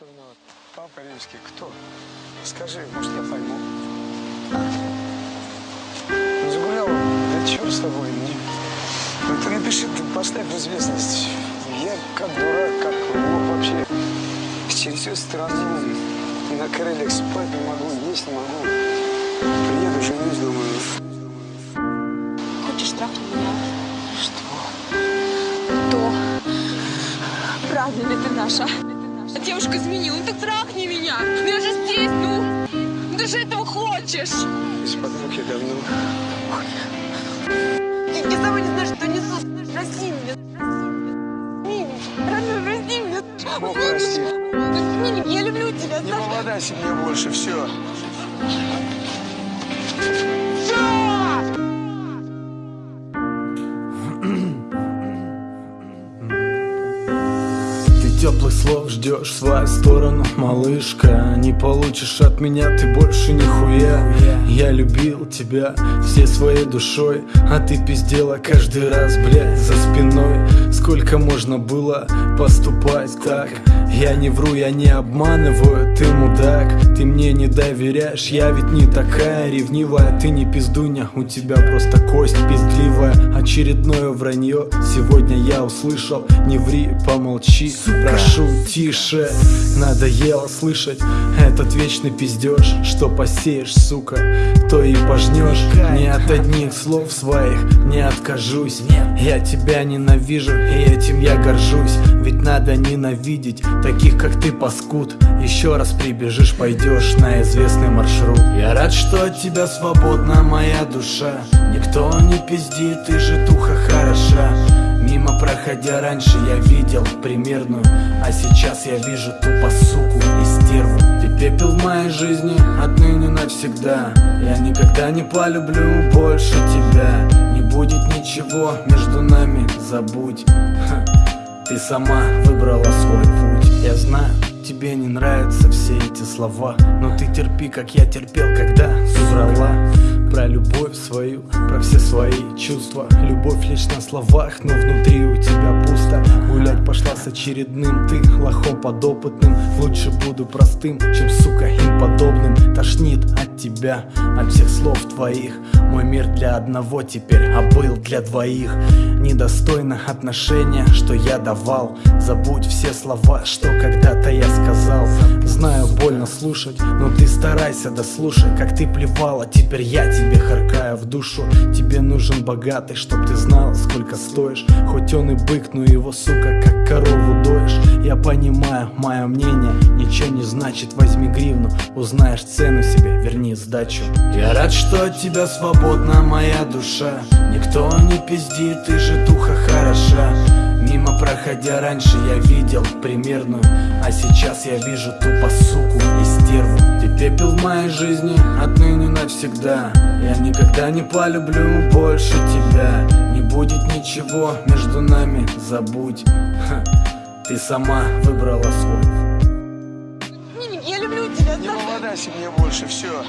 Виноват? Папа римский. Кто? Скажи, может, я пойму. Ну, загулял, да черт с тобой. Ну, ну ты напиши, ты поставь в известность. Я как дурак, как лох вообще. Через всю страну. И на крыльях спать не могу, есть не могу. Приеду, женюсь, думаю. Хочешь трахнуть меня? Что? То. Правда ли ты наша? Девушка изменила, ну так трахни меня. Ну я же здесь, ну. Ты же этого хочешь. Из-под муки давно. Я, я сама не знаю, что несу. Прости меня. Прости меня. Родной, прости меня. Бог прости. Мини, я люблю тебя. Не молодайся мне больше, все. Теплых слов ждешь в свою сторону, малышка. Не получишь от меня ты больше нихуя. Я любил тебя всей своей душой А ты пиздела каждый раз, блядь, за спиной Сколько можно было поступать так? Я не вру, я не обманываю, ты мудак. Ты мне не доверяешь, я ведь не такая ревнивая. Ты не пиздуня, у тебя просто кость пиздливая. Очередное вранье сегодня я услышал Не ври, помолчи, прошу тише Надоело слышать. Этот вечный пиздеж Что посеешь, сука, то и пожнешь. Ни от одних слов своих не откажусь. Я тебя ненавижу и этим я горжусь Ведь надо ненавидеть таких как ты паскуд. Еще раз прибежишь, пойдешь на известный маршрут. Я рад, что от тебя свободна моя душа. Никто не пиздит, ты же духа хороша. Мимо проходя раньше я видел примерную. А сейчас я вижу тупо суку и стерву. Ты пепел в моей жизни отныне навсегда. Я никогда не полюблю больше тебя ничего между нами, забудь Ха. Ты сама выбрала свой путь Я знаю, тебе не нравятся все эти слова. Но ты терпи, как я терпел, когда соврала Про любовь свою, про все свои чувства. Любовь лишь на словах, но внутри у тебя пусто. Гулять пошла с очередным ты лохом подопытным. Лучше буду простым, чем сука им подобным Тошнит от тебя, от всех слов твоих. Мой мир для одного теперь, а был для двоих. Недостойно отношения, что я давал. Забудь все слова, что когда-то я сказал. Знаю, больно слушать, но ты старайся дослушай Как ты плевала, теперь я тебе харкаю в душу. Тебе нужен богатый, чтоб ты знал, сколько стоишь. Хоть он и бык, но его, сука, как корову доешь Я понимаю, мое мнение ничего не значит. Возьми гривну, узнаешь цену себе, верни сдачу. Я рад, что от тебя свободна моя душа. Никто не пиздит, ты же духа хороша Мимо проходя раньше я видел примерную А сейчас я вижу тупо суку и стерву Ты пепел в моей жизни отныне навсегда Я никогда не полюблю больше тебя Не будет ничего между нами, забудь Ха. Ты сама выбрала свой я люблю тебя. Не молодайся мне больше, все.